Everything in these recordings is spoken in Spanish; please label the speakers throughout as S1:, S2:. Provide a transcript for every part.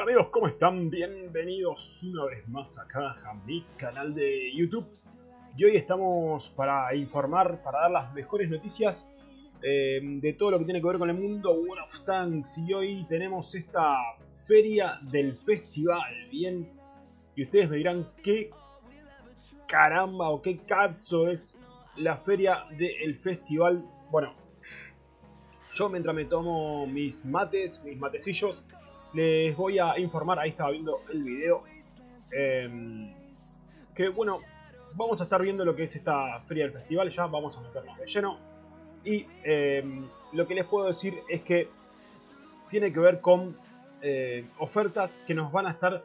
S1: Amigos, ¿cómo están? Bienvenidos una vez más acá a mi canal de YouTube. Y hoy estamos para informar, para dar las mejores noticias eh, de todo lo que tiene que ver con el mundo World of Tanks. Y hoy tenemos esta feria del festival, ¿bien? Y ustedes me dirán qué caramba o qué cazzo es la feria del festival. Bueno, yo mientras me tomo mis mates, mis matecillos, les voy a informar, ahí estaba viendo el video, eh, que bueno, vamos a estar viendo lo que es esta feria del festival, ya vamos a meternos de lleno. Y eh, lo que les puedo decir es que tiene que ver con eh, ofertas que nos van a estar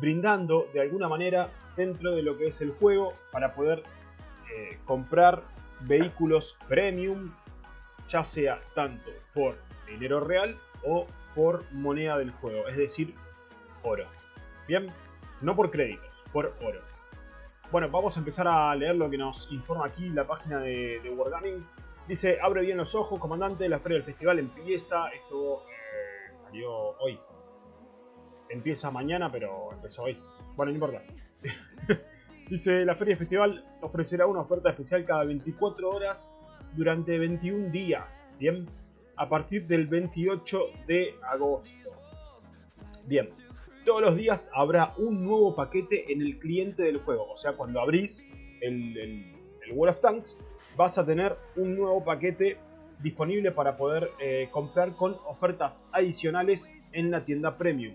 S1: brindando de alguna manera dentro de lo que es el juego para poder eh, comprar vehículos premium, ya sea tanto por dinero real o por moneda del juego, es decir, oro. Bien, no por créditos, por oro. Bueno, vamos a empezar a leer lo que nos informa aquí la página de, de Wargaming. Dice, abre bien los ojos, comandante, la feria del festival empieza. Esto eh, salió hoy. Empieza mañana, pero empezó hoy. Bueno, no importa. Dice, la feria del festival ofrecerá una oferta especial cada 24 horas durante 21 días. Bien, a partir del 28 de agosto. Bien, todos los días habrá un nuevo paquete en el cliente del juego. O sea, cuando abrís el, el, World of Tanks, vas a tener un nuevo paquete disponible para poder eh, comprar con ofertas adicionales en la tienda Premium.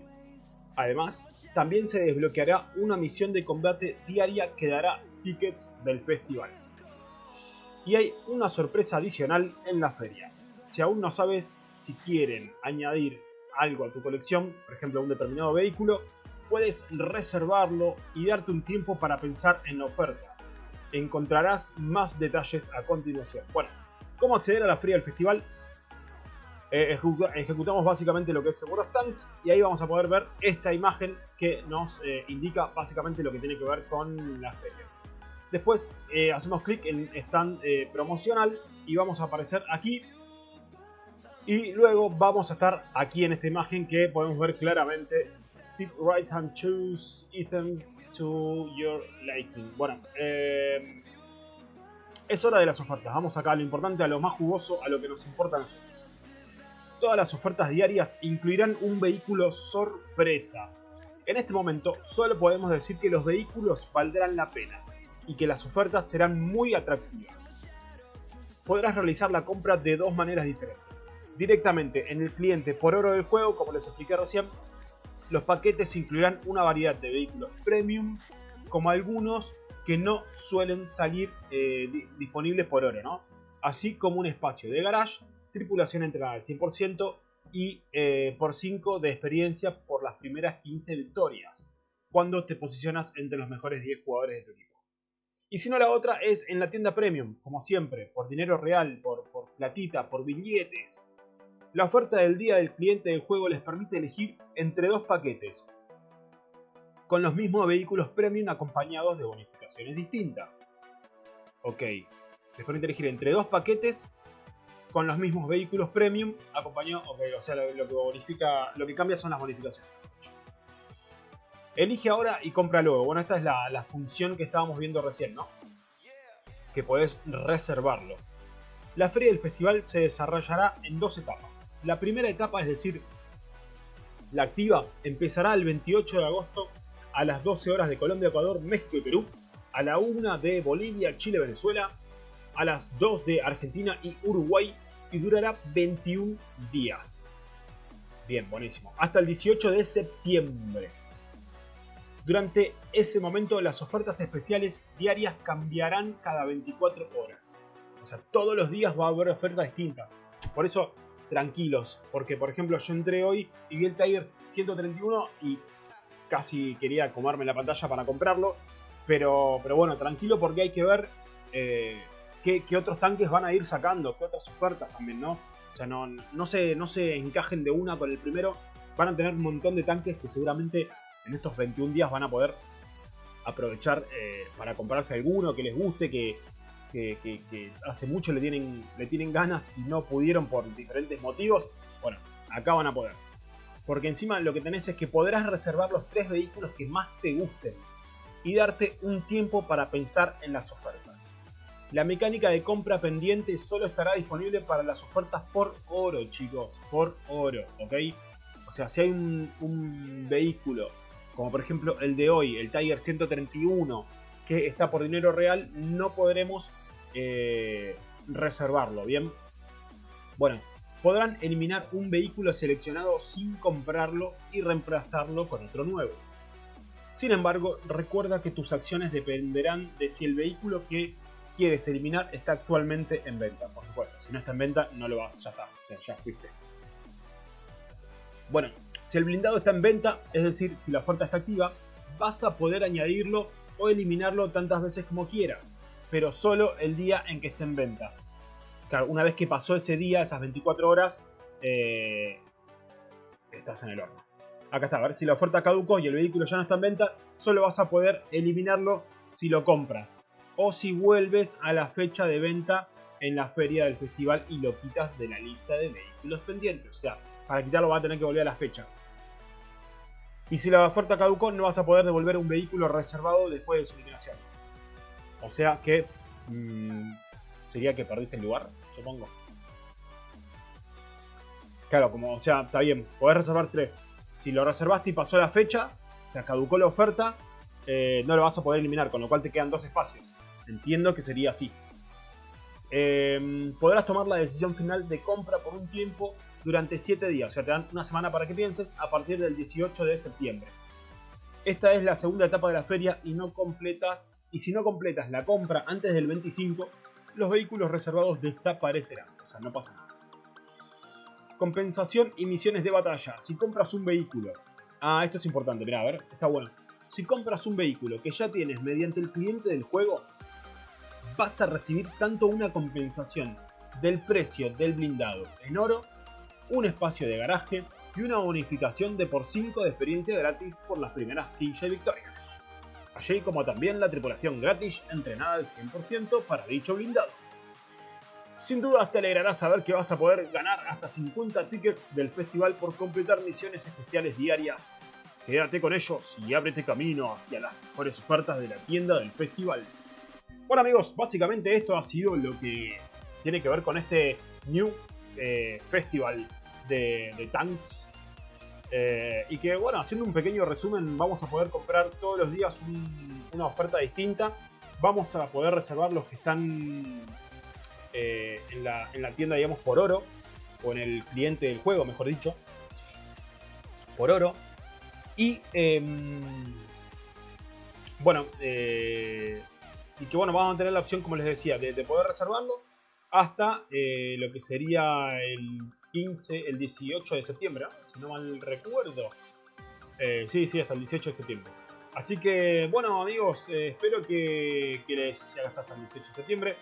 S1: Además, también se desbloqueará una misión de combate diaria que dará tickets del festival. Y hay una sorpresa adicional en la feria. Si aún no sabes si quieren añadir algo a tu colección, por ejemplo un determinado vehículo, puedes reservarlo y darte un tiempo para pensar en la oferta. Encontrarás más detalles a continuación. Bueno, ¿cómo acceder a la feria del festival? Eh, ejecutamos básicamente lo que es World of Tanks y ahí vamos a poder ver esta imagen que nos eh, indica básicamente lo que tiene que ver con la feria. Después eh, hacemos clic en stand promocional y vamos a aparecer aquí y luego vamos a estar aquí en esta imagen que podemos ver claramente Steve right hand choose items to your liking. Bueno, eh, es hora de las ofertas. Vamos acá a lo importante, a lo más jugoso, a lo que nos importa a nosotros. Todas las ofertas diarias incluirán un vehículo sorpresa. En este momento solo podemos decir que los vehículos valdrán la pena y que las ofertas serán muy atractivas. Podrás realizar la compra de dos maneras diferentes directamente en el cliente por oro del juego, como les expliqué recién. Los paquetes incluirán una variedad de vehículos premium, como algunos que no suelen salir eh, disponibles por oro, ¿no? Así como un espacio de garage, tripulación entrenada al 100% y eh, por 5 de experiencia por las primeras 15 victorias, cuando te posicionas entre los mejores 10 jugadores de tu equipo. Y si no, la otra es en la tienda premium, como siempre, por dinero real, por, por platita, por billetes, la oferta del día del cliente del juego les permite elegir entre dos paquetes, con los mismos vehículos premium acompañados de bonificaciones distintas. Ok, les permite elegir entre dos paquetes con los mismos vehículos premium acompañados, ok, o sea, lo, que bonifica, lo que cambia son las bonificaciones. Elige ahora y compra luego. Bueno, esta es la, la función que estábamos viendo recién, ¿no? Que podés reservarlo. La feria del festival se desarrollará en dos etapas. La primera etapa, es decir, la activa, empezará el 28 de agosto a las 12 horas de Colombia, Ecuador, México y Perú, a la 1 de Bolivia, Chile, Venezuela, a las 2 de Argentina y Uruguay y durará 21 días. Bien, buenísimo. Hasta el 18 de septiembre. Durante ese momento las ofertas especiales diarias cambiarán cada 24 horas. O sea, todos los días va a haber ofertas distintas. Por eso, tranquilos. Porque, por ejemplo, yo entré hoy y vi el Tiger 131 y casi quería comerme la pantalla para comprarlo. Pero, pero bueno, tranquilo porque hay que ver eh, qué, qué, otros tanques van a ir sacando, qué otras ofertas también, ¿no? O sea, no, no, se, no se encajen de una con el primero. Van a tener un montón de tanques que seguramente en estos 21 días van a poder aprovechar eh, para comprarse alguno que les guste, que, que, hace mucho le tienen, le tienen ganas y no pudieron por diferentes motivos, bueno, acá van a poder. Porque encima lo que tenés es que podrás reservar los tres vehículos que más te gusten y darte un tiempo para pensar en las ofertas. La mecánica de compra pendiente solo estará disponible para las ofertas por oro, chicos, por oro, ¿ok? O sea, si hay un, vehículo, como por ejemplo el de hoy, el Tiger 131, que está por dinero real, no podremos eh, reservarlo, ¿bien? Bueno, podrán eliminar un vehículo seleccionado sin comprarlo y reemplazarlo con otro nuevo. Sin embargo, recuerda que tus acciones dependerán de si el vehículo que quieres eliminar está actualmente en venta. Por supuesto, si no está en venta, no lo vas, ya está, ya fuiste. Bueno, si el blindado está en venta, es decir, si la oferta está activa, vas a poder añadirlo o eliminarlo tantas veces como quieras, pero solo el día en que esté en venta. Claro, una vez que pasó ese día, esas 24 horas, eh, estás en el horno. Acá está, a ver si la oferta caducó y el vehículo ya no está en venta, solo vas a poder eliminarlo si lo compras. O si vuelves a la fecha de venta en la feria del festival y lo quitas de la lista de vehículos pendientes. O sea, para quitarlo va a tener que volver a la fecha. Y si la oferta caducó, no vas a poder devolver un vehículo reservado después de su eliminación. O sea que... Mmm, sería que perdiste el lugar, supongo. Claro, como, o sea, está bien, podés reservar tres. Si lo reservaste y pasó la fecha, o sea, caducó la oferta, eh, no lo vas a poder eliminar, con lo cual te quedan dos espacios. Entiendo que sería así. Em, podrás tomar la decisión final de compra por un tiempo durante 7 días, o sea, te dan una semana para que pienses a partir del 18 de septiembre. Esta es la segunda etapa de la feria y no completas y si no completas la compra antes del 25, los vehículos reservados desaparecerán, o sea, no pasa nada. Compensación y misiones de batalla. Si compras un vehículo... Ah, esto es importante, mira, a ver, está bueno. Si compras un vehículo que ya tienes mediante el cliente del juego, vas a recibir tanto una compensación del precio del blindado en oro, un espacio de garaje y una bonificación de por 5 de experiencia gratis por las primeras 15 victorias. Allí como también la tripulación gratis entrenada al 100% para dicho blindado. Sin duda te alegrará saber que vas a poder ganar hasta 50 tickets del festival por completar misiones especiales diarias. Quédate con ellos y ábrete camino hacia las mejores ofertas de la tienda del festival. Bueno amigos, básicamente esto ha sido lo que tiene que ver con este New eh, Festival de, Tanks. Eh, y que bueno, haciendo un pequeño resumen, vamos a poder comprar todos los días una oferta distinta. Vamos a poder reservar los que están eh, en, la, tienda, digamos, por oro, o en el cliente del juego, mejor dicho, por oro. Y, em, bueno, eh, y que bueno, vamos a tener la opción, como les decía, de, poder reservarlo hasta lo que sería el 15, el 18 de septiembre, si no mal recuerdo. sí, sí, hasta el 18 de septiembre. Así que, bueno amigos, espero que, que les haga hasta el 18 de septiembre.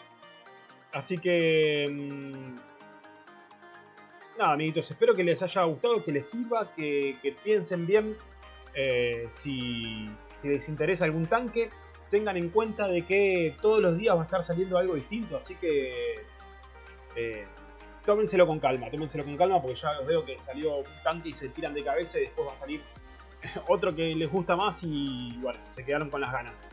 S1: Así que... Mm, nada, amiguitos, espero que les haya gustado, que les sirva, que, piensen bien eh, si, les interesa algún tanque. Tengan en cuenta de que todos los días va a estar saliendo algo distinto, así que... Eh, tómenselo con calma, tómenselo con calma porque ya veo que salió un tanque y se tiran de cabeza y después va a salir otro que les gusta más y bueno, se quedaron con las ganas.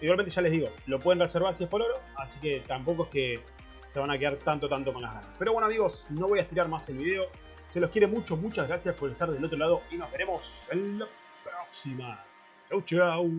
S1: Igualmente ya les digo, lo pueden reservar si es por oro, así que tampoco es que se van a quedar tanto, tanto con las ganas. Pero bueno amigos, no voy a estirar más el video. Se los quiere mucho, muchas gracias por estar del otro lado y nos veremos en la próxima. Chau, chau.